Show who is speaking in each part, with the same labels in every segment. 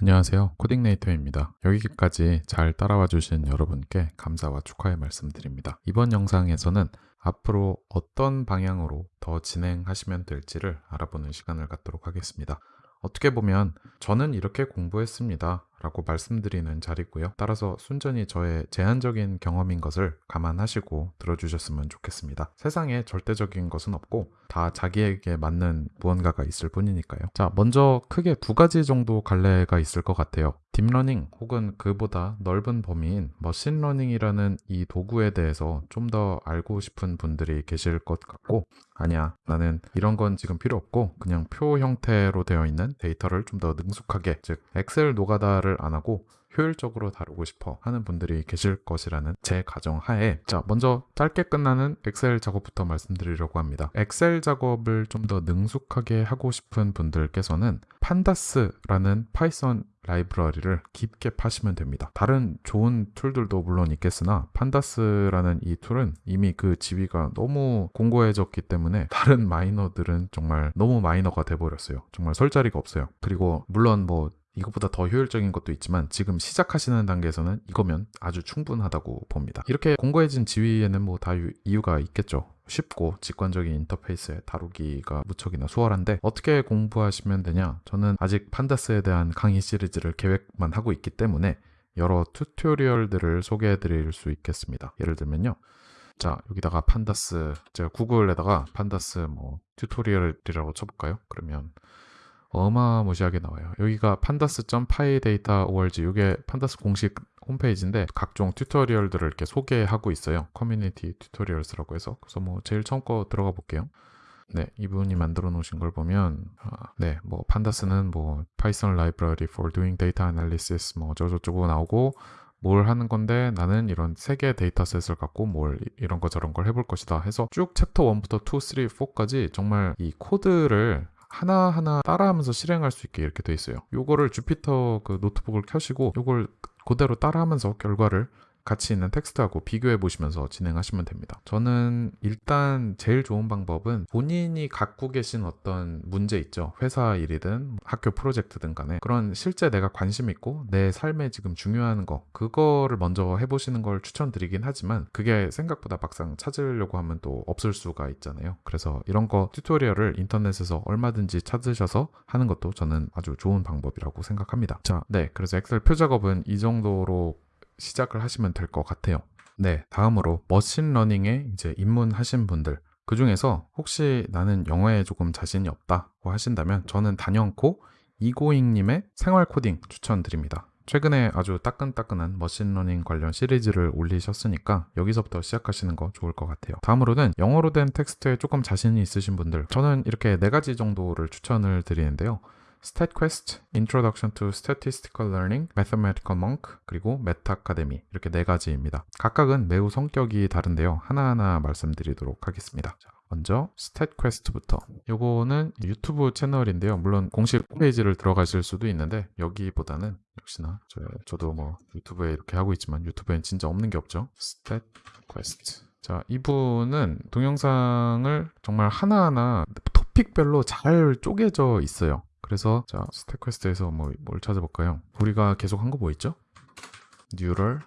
Speaker 1: 안녕하세요. 코딩네이터입니다. 여기까지 잘 따라와 주신 여러분께 감사와 축하의 말씀드립니다. 이번 영상에서는 앞으로 어떤 방향으로 더 진행하시면 될지를 알아보는 시간을 갖도록 하겠습니다. 어떻게 보면 저는 이렇게 공부했습니다 라고 말씀드리는 자리고요. 따라서 순전히 저의 제한적인 경험인 것을 감안하시고 들어주셨으면 좋겠습니다. 세상에 절대적인 것은 없고 다 자기에게 맞는 무언가가 있을 뿐이니까요. 자, 먼저 크게 두 가지 정도 갈래가 있을 것 같아요. 딥러닝 혹은 그보다 넓은 범위인 머신러닝이라는 이 도구에 대해서 좀 더 알고 싶은 분들이 계실 것 같고 아니야 나는 이런 건 지금 필요 없고 그냥 표 형태로 되어 있는 데이터를 좀 더 능숙하게 즉 엑셀 노가다를 안 하고 효율적으로 다루고 싶어 하는 분들이 계실 것이라는 제 가정 하에 자 먼저 짧게 끝나는 엑셀 작업부터 말씀드리려고 합니다 엑셀 작업을 좀 더 능숙하게 하고 싶은 분들께서는 pandas라는 파이썬 라이브러리를 깊게 파시면 됩니다. 다른 좋은 툴들도 물론 있겠으나 pandas라는 이 툴은 이미 그 지위가 너무 공고해졌기 때문에 다른 마이너들은 정말 너무 마이너가 돼버렸어요. 정말 설 자리가 없어요. 그리고 물론 뭐 이것보다 더 효율적인 것도 있지만 지금 시작하시는 단계에서는 이거면 아주 충분하다고 봅니다. 이렇게 공고해진 지위에는 뭐 다 이유가 있겠죠. 쉽고 직관적인 인터페이스에 다루기가 무척이나 수월한데 어떻게 공부하시면 되냐 저는 아직 pandas에 대한 강의 시리즈를 계획만 하고 있기 때문에 여러 tutorial들을 소개해 드릴 수 있겠습니다 예를 들면요 자 여기다가 pandas 제가 구글에다가 pandas 뭐 tutorial이라고 쳐볼까요 그러면 어마무시하게 나와요 여기가 pandas.pyData.org 이게 pandas 공식 홈페이지인데 각종 tutorial들을 이렇게 소개하고 있어요. community tutorials라고 해서 그래서 뭐 제일 처음 거 들어가 볼게요. 네, 이분이 만들어 놓으신 걸 보면 아, 네, 뭐 pandas는 뭐 Python library for doing data analysis 뭐 저저저거 나오고 뭘 하는 건데 나는 이런 세 개의 데이터셋을 갖고 뭘 이런 거 저런 걸 해볼 것이다 해서 쭉 챕터 1부터 2, 3, 4까지 정말 이 코드를 하나하나 따라하면서 실행할 수 있게 이렇게 돼 있어요. 요거를 Jupyter 그 노트북을 켜시고 요걸 그대로 따라하면서 결과를 같이 있는 텍스트하고 비교해 보시면서 진행하시면 됩니다. 저는 일단 제일 좋은 방법은 본인이 갖고 계신 어떤 문제 있죠. 회사 일이든 학교 프로젝트든 간에 그런 실제 내가 관심 있고 내 삶에 지금 중요한 거 그거를 먼저 해보시는 걸 추천드리긴 하지만 그게 생각보다 막상 찾으려고 하면 또 없을 수가 있잖아요. 그래서 이런 거 튜토리얼을 인터넷에서 얼마든지 찾으셔서 하는 것도 저는 아주 좋은 방법이라고 생각합니다. 자, 네. 그래서 엑셀 표작업은 이 정도로 시작을 하시면 될 것 같아요. 네, 다음으로 머신러닝에 이제 입문하신 분들 그 중에서 혹시 나는 영어에 조금 자신이 없다고 하신다면 저는 단연코 이고잉님의 생활 코딩 추천드립니다. 최근에 아주 따끈따끈한 머신러닝 관련 시리즈를 올리셨으니까 여기서부터 시작하시는 거 좋을 것 같아요. 다음으로는 영어로 된 텍스트에 조금 자신이 있으신 분들 저는 이렇게 네 가지 정도를 추천을 드리는데요. StatQuest, Introduction to Statistical Learning, Mathematical Monk, 그리고 메타카데미 이렇게 네 가지입니다. 각각은 매우 성격이 다른데요. 하나하나 말씀드리도록 하겠습니다. 자, 먼저 StatQuest부터 요거는 유튜브 채널인데요. 물론 공식 홈페이지를 들어가실 수도 있는데 여기보다는 역시나 저, 도뭐 유튜브에 이렇게 하고 있지만 유튜브엔 진짜 없는 게 없죠. StatQuest 자, 이분은 동영상을 정말 하나하나 토픽별로 잘 쪼개져 있어요. 그래서 자 StatQuest에서 뭐, 뭘 찾아볼까요? 우리가 계속 한 거 뭐 있죠? neural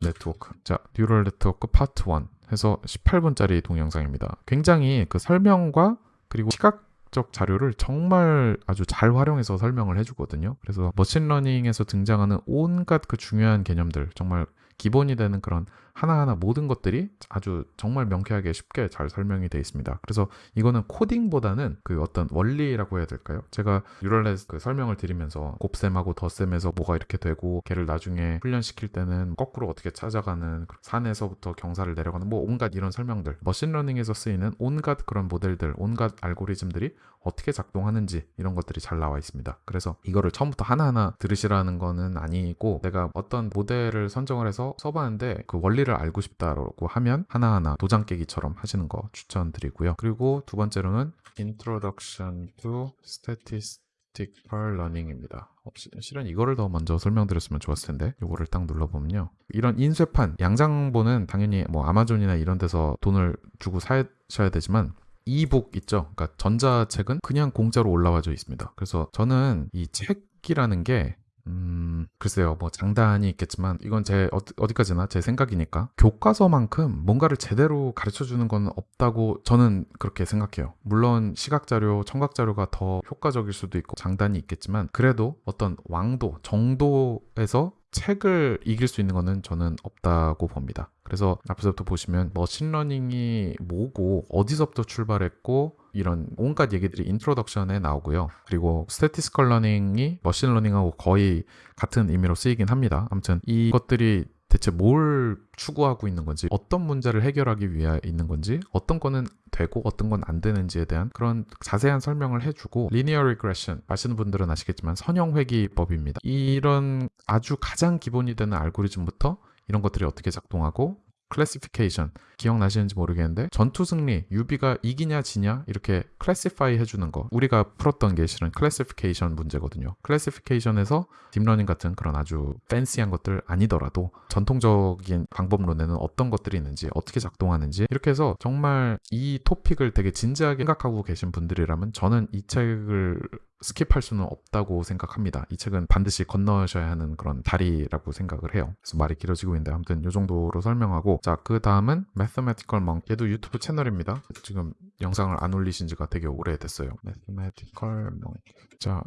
Speaker 1: network 자 neural network part 1 해서 18분짜리 동영상입니다 굉장히 그 설명과 그리고 시각적 자료를 정말 아주 잘 활용해서 설명을 해주거든요 그래서 머신러닝에서 등장하는 온갖 그 중요한 개념들 정말 기본이 되는 그런 하나하나 모든 것들이 아주 정말 명쾌하게 쉽게 잘 설명이 되어 있습니다. 그래서 이거는 코딩보다는 그 어떤 원리라고 해야 될까요? 제가 뉴럴넷 그 설명을 드리면서 곱셈하고 덧셈에서 뭐가 이렇게 되고 걔를 나중에 훈련시킬 때는 거꾸로 어떻게 찾아가는 산에서부터 경사를 내려가는 뭐 온갖 이런 설명들 머신러닝에서 쓰이는 온갖 그런 모델들 온갖 알고리즘들이 어떻게 작동하는지 이런 것들이 잘 나와 있습니다. 그래서 이거를 처음부터 하나하나 들으시라는 거는 아니고 내가 어떤 모델을 선정을 해서 써봤는데 그 원리를 원리를 알고 싶다고 하면 하나하나 도장 깨기처럼 하시는 거 추천드리고요. 그리고 두 번째로는 Introduction to Statistical Learning입니다. 어, 실은 이거를 더 먼저 설명드렸으면 좋았을 텐데 이거를 딱 눌러보면요. 이런 인쇄판, 양장본은 당연히 뭐 아마존이나 이런 데서 돈을 주고 사셔야 되지만 이북 있죠. 그러니까 전자책은 그냥 공짜로 올라와져 있습니다. 그래서 저는 이 책이라는 게 음, 글쎄요, 뭐 장단이 있겠지만 이건 제 어디- 어디 까지나 제 생각이니까 교과서만큼 뭔가를 제대로 가르쳐 주는 건 없다고 저는 그렇게 생각해요. 물론 시각 자료, 청각 자료가 더 효과적일 수도 있고 장단이 있겠지만 그래도 어떤 왕도, 정도에서 책을 이길 수 있는 거는 저는 없다고 봅니다. 그래서 앞에서부터 보시면 머신러닝이 뭐고 어디서부터 출발했고 이런 온갖 얘기들이 introduction에 나오고요. 그리고 statistical learning이 머신 러닝하고 거의 같은 의미로 쓰이긴 합니다. 아무튼 이것들이 대체 뭘 추구하고 있는 건지, 어떤 문제를 해결하기 위해 있는 건지, 어떤 거는 되고 어떤 건 안 되는지에 대한 그런 자세한 설명을 해주고 linear regression 아시는 분들은 아시겠지만 선형 회귀법입니다. 이런 아주 가장 기본이 되는 알고리즘부터 이런 것들이 어떻게 작동하고 classification 기억나시는지 모르겠는데 전투 승리 유비가 이기냐 지냐 이렇게 classify 해주는 거. 우리가 풀었던 게 실은 classification 문제거든요. classification에서 딥러닝 같은 그런 아주 fancy한 것들 아니더라도 전통적인 방법론에는 어떤 것들이 있는지 어떻게 작동하는지 이렇게 해서 정말 이 토픽을 되게 진지하게 생각하고 계신 분들이라면 저는 이 책을 skip할 수는 없다고 생각합니다. 이 책은 반드시 건너셔야 하는 그런 다리라고 생각을 해요. 그래서 말이 길어지고 있는데 아무튼 이 정도로 설명하고 자 그 다음은 Mathematical Monk 얘도 유튜브 채널입니다. 지금 영상을 안 올리신 지가 되게 오래됐어요. Mathematical Monk 자,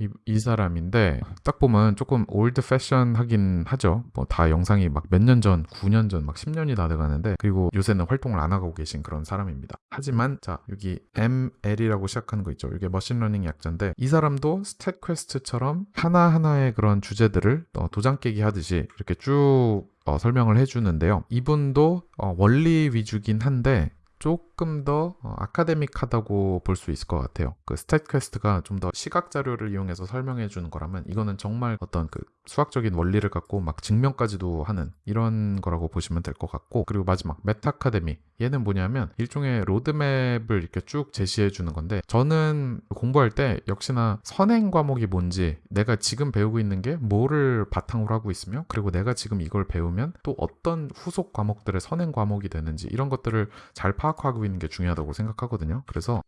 Speaker 1: 이, 이 사람인데 딱 보면 조금 old fashion 하긴 하죠. 뭐 다 영상이 막 몇 년 전, 9년 전, 막 10년이 다 돼가는데 그리고 요새는 활동을 안 하고 계신 그런 사람입니다. 하지만 자 여기 ML이라고 시작하는 거 있죠. 이게 machine learning 약자인데 이 사람도 StatQuest처럼 하나하나의 그런 주제들을 어, 도장 깨기 하듯이 이렇게 쭉 어, 설명을 해주는데요. 이분도 어, 원리 위주긴 한데 조금 더 어, academic하다고 볼 수 있을 것 같아요. 그 StatQuest가 좀 더 시각 자료를 이용해서 설명해 주는 거라면 이거는 정말 어떤 그 수학적인 원리를 갖고 막 증명까지도 하는 이런 거라고 보시면 될 것 같고 그리고 마지막 Metacademy 얘는 뭐냐면 일종의 로드맵을 이렇게 쭉 제시해 주는 건데 저는 공부할 때 역시나 선행 과목이 뭔지 내가 지금 배우고 있는 게 뭐를 바탕으로 하고 있으며 그리고 내가 지금 이걸 배우면 또 어떤 후속 과목들의 선행 과목이 되는지 이런 것들을 잘 파악하고 있는 게 중요하다고 생각하거든요. 그래서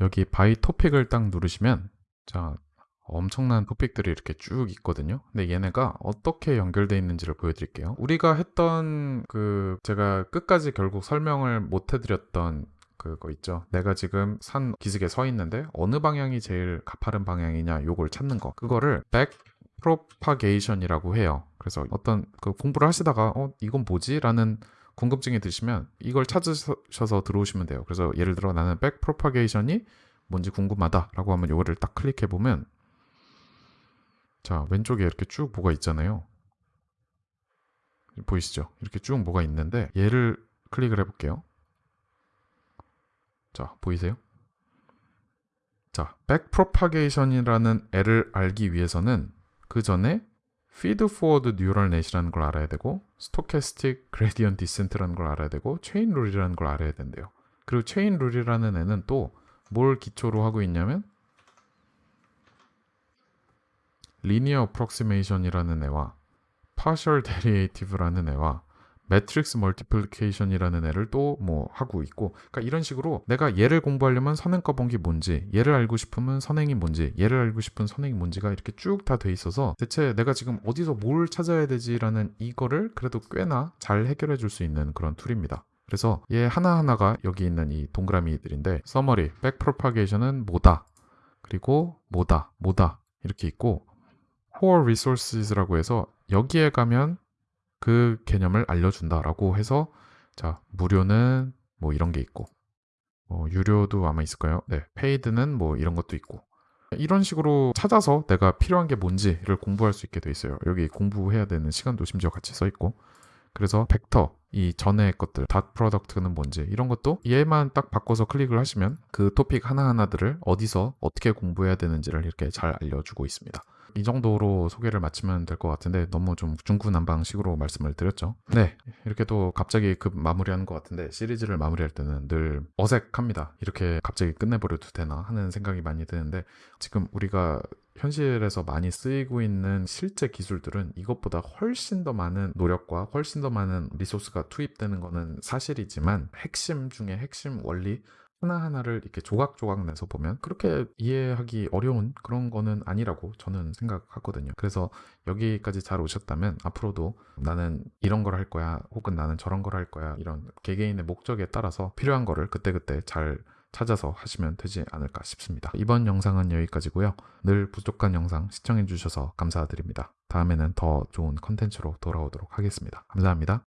Speaker 1: 여기 by topic을 딱 누르시면 자 엄청난 topic들이 이렇게 쭉 있거든요. 근데 얘네가 어떻게 연결되어 있는지를 보여드릴게요. 우리가 했던 그 제가 끝까지 결국 설명을 못 해드렸던 그거 있죠. 내가 지금 산 기슭에 서 있는데 어느 방향이 제일 가파른 방향이냐 요걸 찾는 거. 그거를 back propagation이라고 해요. 그래서 어떤 그 공부를 하시다가 어 이건 뭐지? 라는 궁금증이 드시면 이걸 찾으셔서 들어오시면 돼요. 그래서 예를 들어 나는 back propagation이 뭔지 궁금하다 라고 하면 이거를 딱 클릭해 보면 자 왼쪽에 이렇게 쭉 뭐가 있잖아요. 보이시죠? 이렇게 쭉 뭐가 있는데 얘를 클릭을 해볼게요. 자 보이세요? 자 백프로파게이션이라는 애를 알기 위해서는 그 전에 feed forward neural net이라는 걸 알아야 되고 stochastic gradient descent라는 걸 알아야 되고 chain rule이라는 걸 알아야 된대요. 그리고 chain rule이라는 애는 또 뭘 기초로 하고 있냐면 linear approximation이라는 애와 partial derivative라는 애와 matrix multiplication이라는 애를 또 뭐 하고 있고 그러니까 이런 식으로 내가 얘를 공부하려면 선행 과목이 뭔지 얘를 알고 싶으면 선행이 뭔지 얘를 알고 싶은 선행이 뭔지가 이렇게 쭉 다 돼 있어서 대체 내가 지금 어디서 뭘 찾아야 되지라는 이거를 그래도 꽤나 잘 해결해 줄 수 있는 그런 tool입니다. 그래서 얘 하나하나가 여기 있는 이 동그라미들인데 summary, backpropagation은 뭐다 그리고 뭐다 뭐다 이렇게 있고 core resources라고 해서 여기에 가면 그 개념을 알려준다라고 해서 자 무료는 뭐 이런 게 있고 뭐 유료도 아마 있을까요 네, paid는 뭐 이런 것도 있고 이런 식으로 찾아서 내가 필요한 게 뭔지를 공부할 수 있게 돼 있어요. 여기 공부해야 되는 시간도 심지어 같이 써 있고 그래서 벡터 이 전의 것들 dot product는 뭔지 이런 것도 얘만 딱 바꿔서 클릭을 하시면 그 토픽 하나하나들을 어디서 어떻게 공부해야 되는지를 이렇게 잘 알려주고 있습니다. 이 정도로 소개를 마치면 될 것 같은데 너무 좀 중구난방식으로 말씀을 드렸죠. 네, 이렇게 또 갑자기 급 마무리하는 것 같은데 시리즈를 마무리할 때는 늘 어색합니다. 이렇게 갑자기 끝내버려도 되나 하는 생각이 많이 드는데 지금 우리가 현실에서 많이 쓰이고 있는 실제 기술들은 이것보다 훨씬 더 많은 노력과 훨씬 더 많은 리소스가 투입되는 것은 사실이지만 핵심 중에 핵심 원리 하나하나를 이렇게 조각조각 내서 보면 그렇게 이해하기 어려운 그런 거는 아니라고 저는 생각하거든요. 그래서 여기까지 잘 오셨다면 앞으로도 나는 이런 걸 할 거야 혹은 나는 저런 걸 할 거야 이런 개개인의 목적에 따라서 필요한 거를 그때그때 잘 찾아서 하시면 되지 않을까 싶습니다. 이번 영상은 여기까지고요. 늘 부족한 영상 시청해 주셔서 감사드립니다. 다음에는 더 좋은 컨텐츠로 돌아오도록 하겠습니다. 감사합니다.